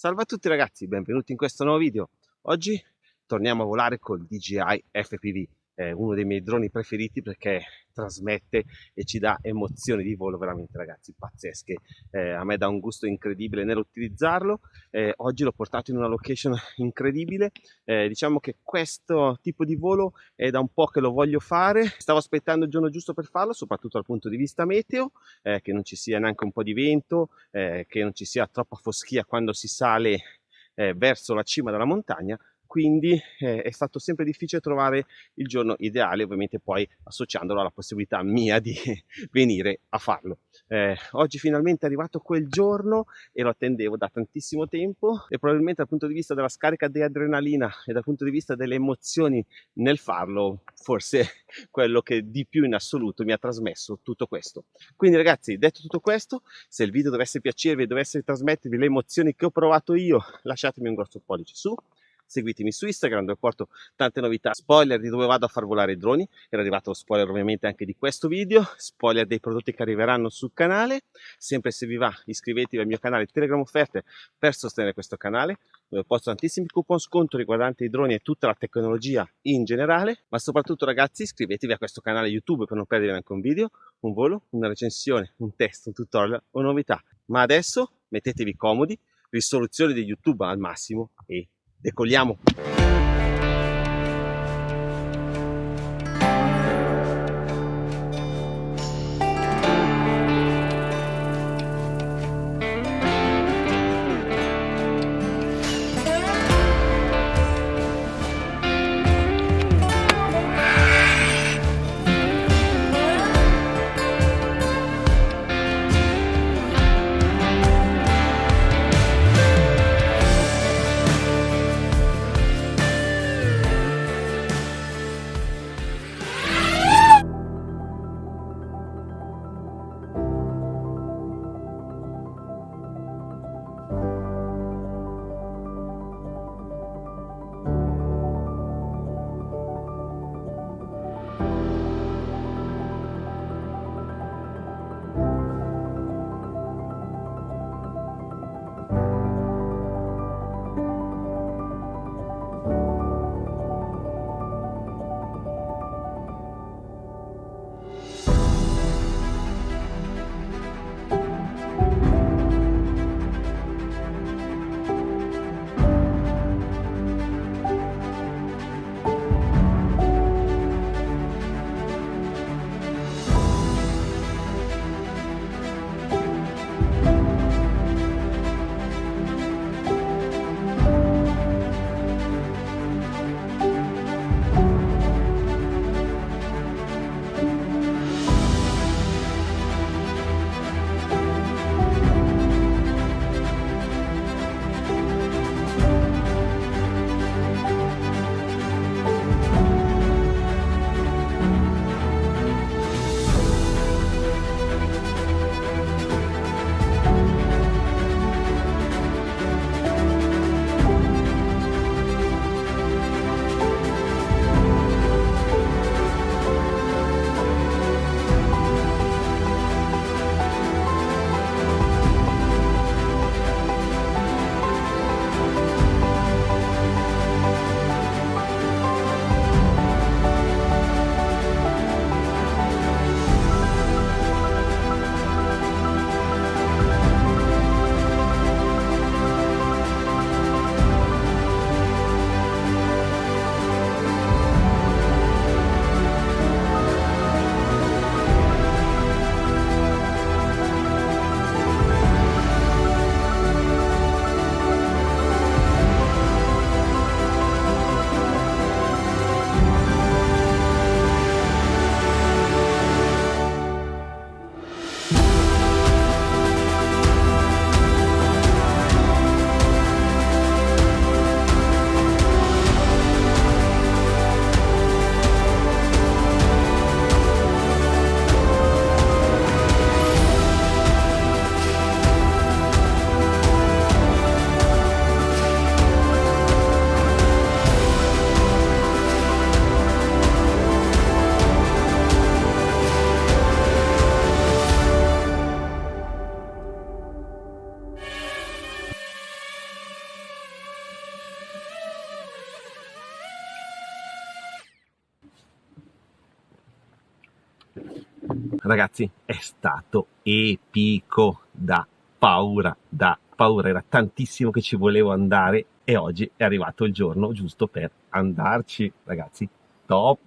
Salve a tutti ragazzi, benvenuti in questo nuovo video. Oggi torniamo a volare col DJI FPV, è uno dei miei droni preferiti perché trasmette e ci dà emozioni di volo veramente ragazzi pazzesche. Eh, a me dà un gusto incredibile nell'utilizzarlo. Eh, oggi l'ho portato in una location incredibile. Eh, diciamo che questo tipo di volo è da un po' che lo voglio fare. Stavo aspettando il giorno giusto per farlo, soprattutto dal punto di vista meteo, eh, che non ci sia neanche un po' di vento, eh, che non ci sia troppa foschia quando si sale eh, verso la cima della montagna quindi eh, è stato sempre difficile trovare il giorno ideale, ovviamente poi associandolo alla possibilità mia di venire a farlo. Eh, oggi finalmente è arrivato quel giorno e lo attendevo da tantissimo tempo e probabilmente dal punto di vista della scarica di adrenalina e dal punto di vista delle emozioni nel farlo, forse quello che di più in assoluto mi ha trasmesso tutto questo. Quindi ragazzi, detto tutto questo, se il video dovesse piacervi e dovesse trasmettervi le emozioni che ho provato io, lasciatemi un grosso pollice su, seguitemi su Instagram dove porto tante novità, spoiler di dove vado a far volare i droni, era arrivato lo spoiler ovviamente anche di questo video, spoiler dei prodotti che arriveranno sul canale, sempre se vi va iscrivetevi al mio canale Telegram Offerte per sostenere questo canale, dove posto tantissimi coupon sconto riguardanti i droni e tutta la tecnologia in generale, ma soprattutto ragazzi iscrivetevi a questo canale YouTube per non perdere neanche un video, un volo, una recensione, un test, un tutorial o novità. Ma adesso mettetevi comodi, risoluzione di YouTube al massimo e decolliamo ragazzi è stato epico da paura da paura. Era tantissimo che ci volevo andare e oggi è arrivato il giorno giusto per andarci ragazzi. Top